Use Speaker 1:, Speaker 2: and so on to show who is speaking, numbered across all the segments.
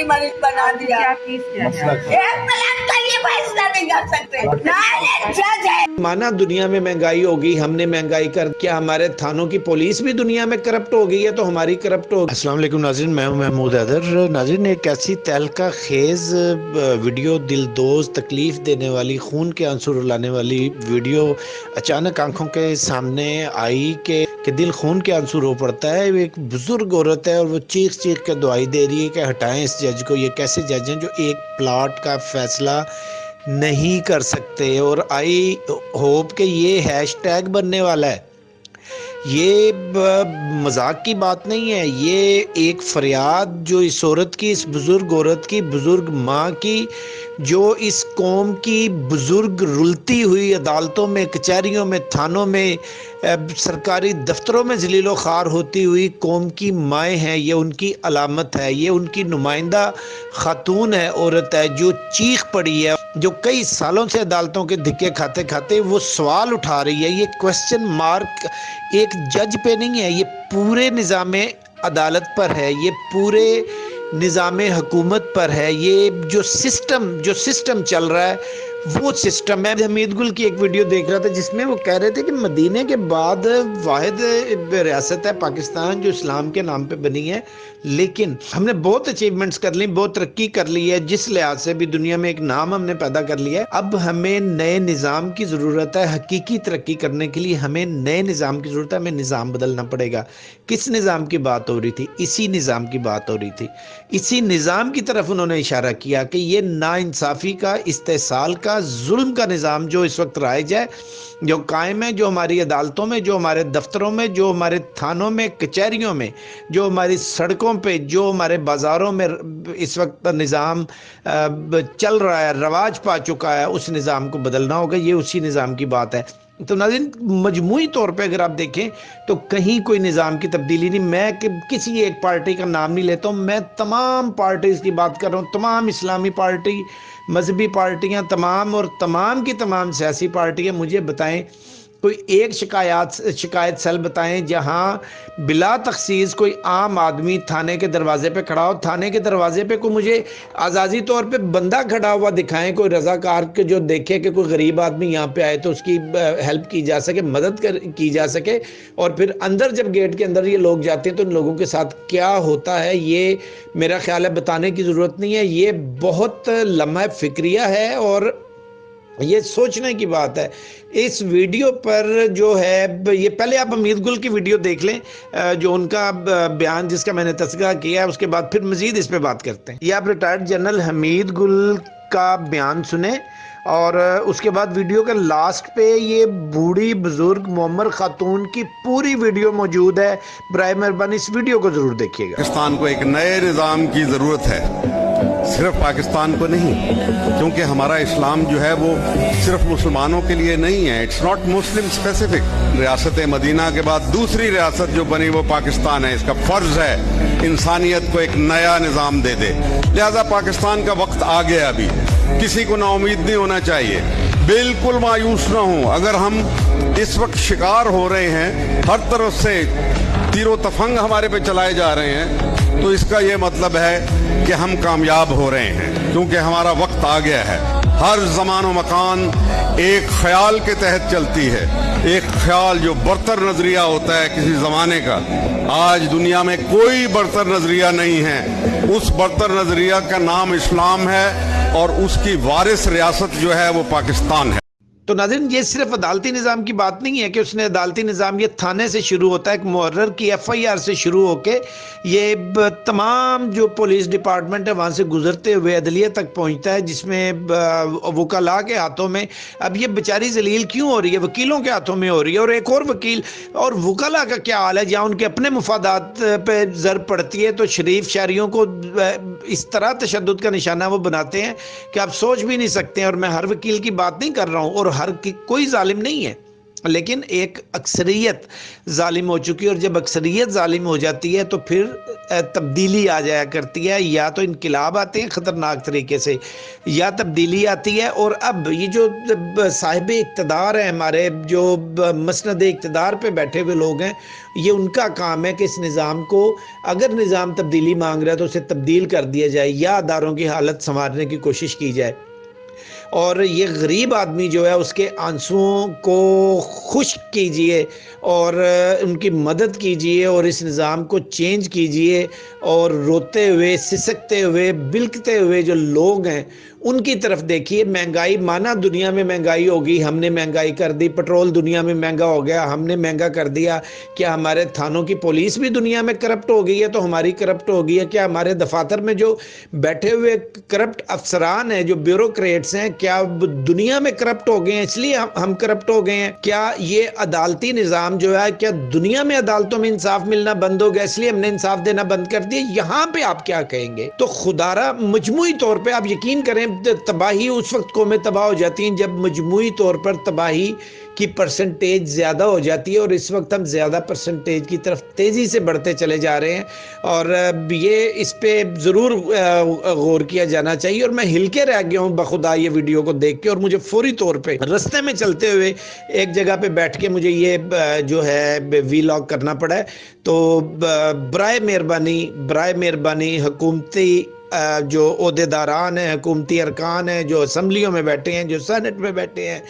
Speaker 1: کی مرض بنا دیا۔
Speaker 2: ایک
Speaker 1: پلان
Speaker 3: مانا دنیا میں مہنگائی ہوگی ہم نے مہنگائی کر کیا ہمارے تھانوں کی پولیس بھی دنیا میں کرپٹ ہو گئی ہے تو ہماری کرپٹ ہوگی۔ اسلام علیکم ناظرین میں ہوں محمود حیدر۔ ناظرین ایک ایسی تہلکہ خیز ویڈیو دل دوز تکلیف دینے والی خون کے آنسو رلانے والی ویڈیو اچانک آنکھوں کے سامنے آئی کہ کہ دل خون کے انصور ہو پڑتا ہے۔ ایک بزرگ عورت ہے اور وہ چیخ چیخ کے دعائی دے رہی ہے کہ ہٹائیں اس جج کو۔ یہ کیسے جج ہیں جو ایک پلاٹ کا فیصلہ نہیں کر سکتے اور آئی ہوپ کہ یہ ہیش ٹیگ بننے والا ہے۔ یہ مذاق کی بات نہیں ہے۔ یہ ایک فریاد جو اس عورت کی، اس بزرگ عورت کی، بزرگ ماں کی، جو اس قوم کی بزرگ رلتی ہوئی عدالتوں میں، کچہریوں میں، تھانوں میں سرکاری دفتروں میں ذلیل و خوار ہوتی ہوئی قوم کی مائیں ہیں۔ یہ ان کی علامت ہے۔ یہ ان کی نمائندہ خاتون ہے۔ عورت ہے جو چیخ پڑی ہے۔ جو کئی سالوں سے عدالتوں کے دھکے کھاتے کھاتے وہ سوال اٹھا رہی ہے، یہ کوشچن مارک ایک جج پہ نہیں ہے، یہ پورے نظام عدالت پر ہے، یہ پورے نظام حکومت پر ہے، یہ جو سسٹم جو سسٹم چل رہا ہے وہ سسٹم ہے۔ حمید گل کی ایک ویڈیو دیکھ رہا تھا جس میں وہ کہہ رہے تھے کہ مدینے کے بعد واحد ریاست ہے پاکستان جو اسلام کے نام پہ بنی ہے۔ لیکن ہم نے بہت اچیومنٹس کر لی بہت ترقی کر لی ہے۔ جس لحاظ سے بھی دنیا میں ایک نام ہم نے پیدا کر لیا ہے۔ اب ہمیں نئے نظام کی ضرورت ہے حقیقی ترقی کرنے کے لیے۔ ہمیں نئے نظام کی ضرورت ہے، ہمیں نظام بدلنا پڑے گا۔ کس نظام کی بات ہو رہی تھی؟ اسی نظام کی بات ہو رہی تھی۔ اسی نظام کی طرف انہوں نے اشارہ کیا کہ یہ نا انصافی کا استحصال کا کا ظلم کا نظام جو اس وقت رائج ہے، جو قائم ہے، جو ہماری عدالتوں میں، جو ہمارے دفتروں میں، جو ہمارے تھانوں میں، کچہریوں میں، جو ہماری سڑکوں پہ، جو ہمارے بازاروں میں اس وقت نظام چل رہا ہے، رواج پا چکا ہے، اس نظام کو بدلنا ہوگا، یہ اسی نظام کی بات ہے۔ تو ناظرین، مجموعی طور پہ اگر آپ دیکھیں تو کہیں کوئی نظام کی تبدیلی نہیں، میں کہ کسی ایک پارٹی کا نام نہیں لیتا ہوں، میں تمام پارٹیز کی بات کر رہا ہوں، تمام اسلامی پارٹی، مذہبی پارٹیاں تمام اور تمام کی تمام سیاسی پارٹیاں مجھے بتائیں کوئی ایک شکایات شکایت سیل بتائیں، جہاں بلا تخصیص کوئی عام آدمی تھانے کے دروازے پہ کھڑا ہو، تھانے کے دروازے پہ کوئی مجھے آزادی طور پہ بندہ کھڑا ہوا دکھائیں، کوئی رضا کار کے جو دیکھے کہ کوئی غریب آدمی یہاں پہ آئے تو اس کی ہیلپ کی جا سکے، مدد کر، کی جا سکے، اور پھر اندر جب گیٹ کے اندر یہ لوگ جاتے ہیں تو ان لوگوں کے ساتھ کیا ہوتا ہے، یہ میرا خیال ہے بتانے کی ضرورت نہیں ہے، یہ بہت لمحہ فکریہ ہے اور یہ سوچنے کی بات ہے۔ اس ویڈیو پر جو ہے، یہ پہلے آپ امید گل کی ویڈیو دیکھ لیں جو ان کا بیان جس کا میں نے تذکرہ کیا ہے اس کے بعد پھر مزید اس پہ بات کرتے ہیں۔ یہ آپ ریٹائرڈ جنرل حمید گل کا بیان سنیں اور اس کے بعد ویڈیو کے لاسٹ پہ یہ بوڑھی بزرگ معمر خاتون کی پوری ویڈیو موجود ہے۔ برائے مہربانی اس ویڈیو کو ضرور دیکھیے گا۔
Speaker 4: پاکستان کو ایک نئے نظام کی ضرورت ہے۔ صرف پاکستان کو نہیں، کیونکہ ہمارا اسلام جو ہے وہ صرف مسلمانوں کے لیے نہیں ہے۔ اٹس ناٹ مسلم اسپیسیفک ریاست مدینہ کے بعد دوسری ریاست جو بنی وہ پاکستان ہے۔ اس کا فرض ہے، انسانیت کو ایک نیا نظام دے دے۔ لہذا پاکستان کا وقت آ گیا ابھی۔ کسی کو نا امید نہیں ہونا چاہیے۔ بالکل مایوس نہ ہوں۔ اگر ہم اس وقت شکار ہو رہے ہیں، ہر طرف سے تیر و تفنگ ہمارے پہ چلائے جا رہے ہیں۔ تو اس کا یہ مطلب ہے کہ ہم کامیاب ہو رہے ہیں، کیونکہ ہمارا وقت آ گیا ہے۔ ہر زمان و مکان ایک خیال کے تحت چلتی ہے۔ ایک خیال جو برتر نظریہ ہوتا ہے کسی زمانے کا۔ آج دنیا میں کوئی برتر نظریہ نہیں ہے۔ اس برتر نظریہ کا نام اسلام ہے اور اس کی وارث ریاست جو ہے وہ پاکستان ہے۔
Speaker 3: تو ناظرین، یہ صرف عدالتی نظام کی بات نہیں ہے کہ اس نے عدالتی نظام یہ تھانے سے شروع ہوتا ہے، ایک محرر کی ایف آئی آر سے شروع ہو کے یہ تمام جو پولیس ڈپارٹمنٹ ہے وہاں سے گزرتے ہوئے عدلیہ تک پہنچتا ہے، جس میں وکلاء کے ہاتھوں میں۔ اب یہ بیچاری ذلیل کیوں ہو رہی ہے؟ وکیلوں کے ہاتھوں میں ہو رہی ہے۔ اور ایک اور وکیل، اور وکلاء کا کیا حال ہے؟ جہاں ان کے اپنے مفادات پہ زر پڑتی ہے، تو شریف شہریوں کو اس طرح تشدد کا نشانہ وہ بناتے ہیں کہ آپ سوچ بھی نہیں سکتے ہیں، اور میں ہر وکیل کی بات نہیں کر رہا ہوں، اور ہر کی کوئی ظالم نہیں ہے۔ لیکن ایک اکثریت ظالم ہو چکی اور جب اکثریت ظالم ہو جاتی ہے تو پھر تبدیلی آ جایا کرتی ہے۔ یا تو انقلاب آتے ہیں خطرناک طریقے سے، یا تبدیلی آتی ہے۔ اور اب یہ جو صاحب اقتدار ہیں، ہمارے جو مسند اقتدار پہ بیٹھے ہوئے لوگ ہیں، یہ ان کا کام ہے کہ اس نظام کو، اگر نظام تبدیلی مانگ رہا ہے تو اسے تبدیل کر دیا جائے، یا اداروں کی حالت سنوارنے کی کوشش کی جائے۔ اور یہ غریب آدمی جو ہے، اس کے آنسوؤں کو خشک کیجیے اور ان کی مدد کیجیے اور اس نظام کو چینج کیجیے اور روتے ہوئے، سسکتے ہوئے، بلکتے ہوئے جو لوگ ہیں ان کی طرف دیکھیے، مہنگائی، مانا دنیا میں مہنگائی ہوگی ہم نے مہنگائی کر دی، پٹرول دنیا میں مہنگا ہو گیا، ہم نے مہنگا کر دیا، کیا ہمارے تھانوں کی پولیس بھی دنیا میں کرپٹ ہو گئی ہے؟ تو ہماری کرپٹ ہو گئی ہے۔ کیا ہمارے دفاتر میں جو بیٹھے ہوئے کرپٹ افسران ہیں، جو بیوروکریٹس ہیں، کیا دنیا میں کرپٹ ہو گئے ہیں؟ اس لیے ہم- کرپٹ ہو گئے ہیں۔ کیا یہ عدالتی نظام جو ہے، کیا دنیا میں عدالتوں میں انصاف ملنا بند ہو گیا؟ اس لیے ہم نے انصاف دینا بند کر دیا۔ یہاں پہ آپ کیا کہیں گے؟ تو خدارہ مجموعی طور پہ آپ یقین کریں تباہی اس وقت قومیں تباہ ہو جاتی ہیں، جب مجموعی طور پر تباہی کی پرسنٹیج زیادہ ہو جاتی ہے اور اس وقت ہم زیادہ پرسنٹیج کی طرف تیزی سے بڑھتے چلے جا رہے ہیں اور یہ اس پہ ضرور غور کیا جانا چاہیے اور میں ہل کے رہ گیا ہوں بخدا یہ ویڈیو کو دیکھ کے اور مجھے فوری طور پہ رستے میں چلتے ہوئے ایک جگہ پہ بیٹھ کے مجھے یہ جو ہے وی لاگ کرنا پڑا ہے۔ تو برائے مہربانی برائے مہربانی حکومتی جو عہدے داران ہیں، حکومتی ارکان ہیں، جو اسمبلیوں میں بیٹھے ہیں، جو سینٹ میں بیٹھے ہیں،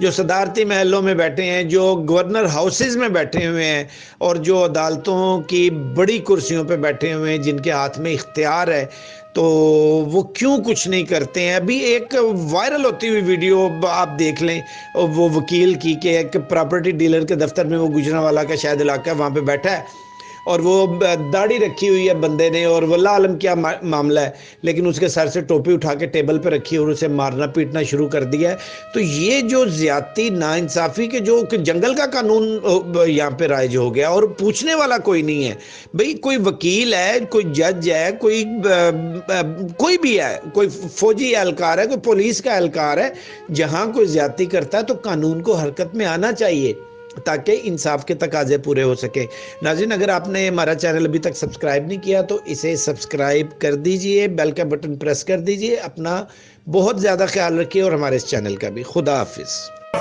Speaker 3: جو صدارتی محلوں میں بیٹھے ہیں، جو گورنر ہاؤسز میں بیٹھے ہوئے ہیں، اور جو عدالتوں کی بڑی کرسیوں پہ بیٹھے ہوئے ہیں، جن کے ہاتھ میں اختیار ہے، تو وہ کیوں کچھ نہیں کرتے ہیں؟ ابھی ایک وائرل ہوتی ہوئی ویڈیو آپ دیکھ لیں، وہ وکیل کی کہ ایک پراپرٹی ڈیلر کے دفتر میں وہ گجرانوالا کا شاید علاقہ ہے وہاں پہ بیٹھا ہے۔ اور وہ داڑھی رکھی ہوئی ہے بندے نے اور واللہ عالم کیا معاملہ ہے، لیکن اس کے سر سے ٹوپی اٹھا کے ٹیبل پہ رکھی اور اسے مارنا پیٹنا شروع کر دیا ہے۔ تو یہ جو زیادتی، ناانصافی کے جو کہ جنگل کا قانون یہاں پہ رائج ہو گیا اور پوچھنے والا کوئی نہیں ہے۔ بھئی، کوئی وکیل ہے، کوئی جج ہے، کوئی کوئی بھی ہے، کوئی فوجی اہلکار ہے، کوئی پولیس کا اہلکار ہے، جہاں کوئی زیادتی کرتا ہے تو قانون کو حرکت میں آنا چاہیے۔ تاکہ انصاف کے تقاضے پورے ہو سکے۔ ناظرین اگر آپ نے ہمارا چینل ابھی تک سبسکرائب نہیں کیا تو اسے سبسکرائب کر دیجیے بیل کا بٹن پریس کر دیجیے اپنا بہت زیادہ خیال رکھیے اور ہمارے اس چینل کا بھی۔ خدا حافظ۔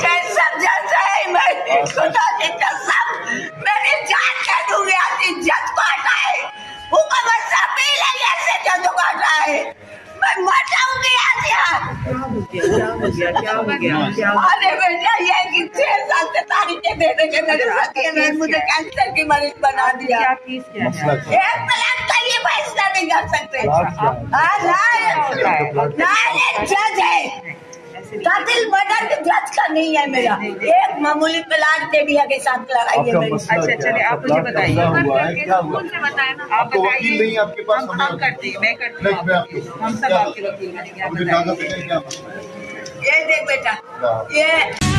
Speaker 1: جیسا جیسا ہے میں خدا کی قسم میری جان کے دوں گی آتی جج کو ہٹائے حکومت سے اپیل ہے ایسے جج کو ہٹائے میں مر جاؤں گی آج یہاں
Speaker 2: ارے بیٹا
Speaker 1: یہ کہ دے دے کے میرے ساتھی نے مجھے کینسر کی مریض بنا دیا
Speaker 2: ایک پلان
Speaker 1: کا یہ فیصلہ نہیں کر سکتے
Speaker 5: ہاں
Speaker 2: جج
Speaker 1: ہے
Speaker 2: قاتل مرڈر
Speaker 1: کے جج کا نہیں ہے میرا ایک معمولی پلان ٹیڈیا کے ساتھ لڑائی ہے اچھا
Speaker 5: چلے آپ مجھے بتائیے ہے آپ
Speaker 2: بتائیے نہیں ہے آپ کے پاس ہم کرتے ہیں میں کرتی نہیں ہوں کے ہم سب آپ کے وکیل بنیں گے ہے
Speaker 1: یہ دیکھ بیٹا یہ